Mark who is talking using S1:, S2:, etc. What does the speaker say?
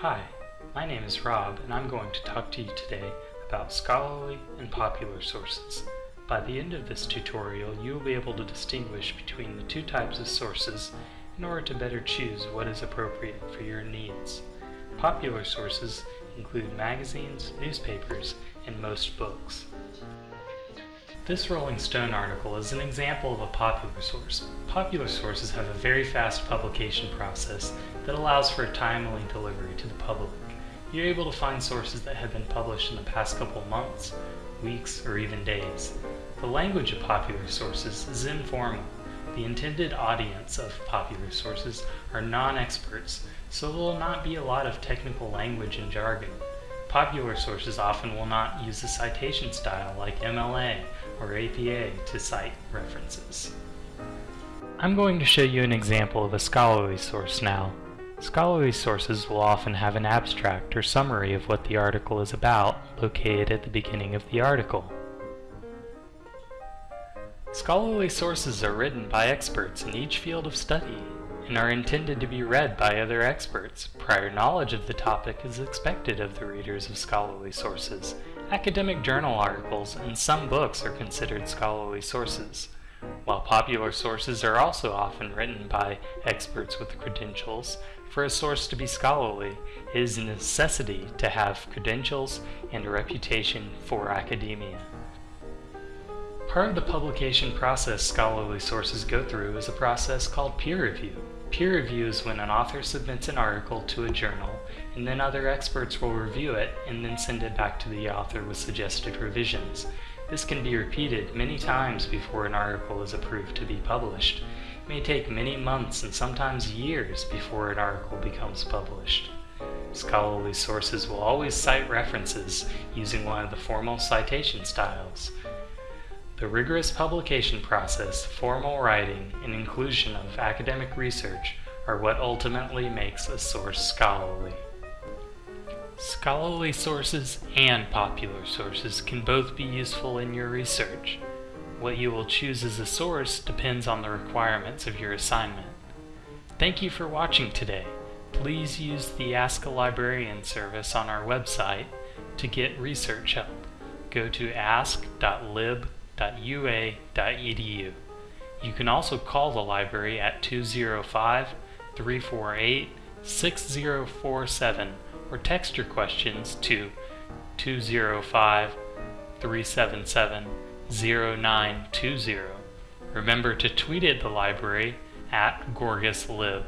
S1: Hi, my name is Rob and I'm going to talk to you today about scholarly and popular sources. By the end of this tutorial you will be able to distinguish between the two types of sources in order to better choose what is appropriate for your needs. Popular sources include magazines, newspapers, and most books. This Rolling Stone article is an example of a popular source. Popular sources have a very fast publication process that allows for a timely delivery to the public. You're able to find sources that have been published in the past couple months, weeks, or even days. The language of popular sources is informal. The intended audience of popular sources are non-experts, so there will not be a lot of technical language and jargon. Popular sources often will not use a citation style like MLA or APA to cite references. I'm going to show you an example of a scholarly source now. Scholarly sources will often have an abstract or summary of what the article is about located at the beginning of the article. Scholarly sources are written by experts in each field of study and are intended to be read by other experts. Prior knowledge of the topic is expected of the readers of scholarly sources. Academic journal articles and some books are considered scholarly sources. While popular sources are also often written by experts with credentials, for a source to be scholarly, it is a necessity to have credentials and a reputation for academia. Part of the publication process scholarly sources go through is a process called peer review. Peer review is when an author submits an article to a journal, and then other experts will review it and then send it back to the author with suggested revisions. This can be repeated many times before an article is approved to be published. It may take many months and sometimes years before an article becomes published. Scholarly sources will always cite references using one of the formal citation styles. The rigorous publication process, formal writing, and inclusion of academic research are what ultimately makes a source scholarly. Scholarly sources and popular sources can both be useful in your research. What you will choose as a source depends on the requirements of your assignment. Thank you for watching today. Please use the Ask a Librarian service on our website to get research help. Go to ask.lib.com www.ua.edu. You can also call the library at 205 348 6047 or text your questions to 205 377 0920. Remember to tweet at the library at GorgasLib.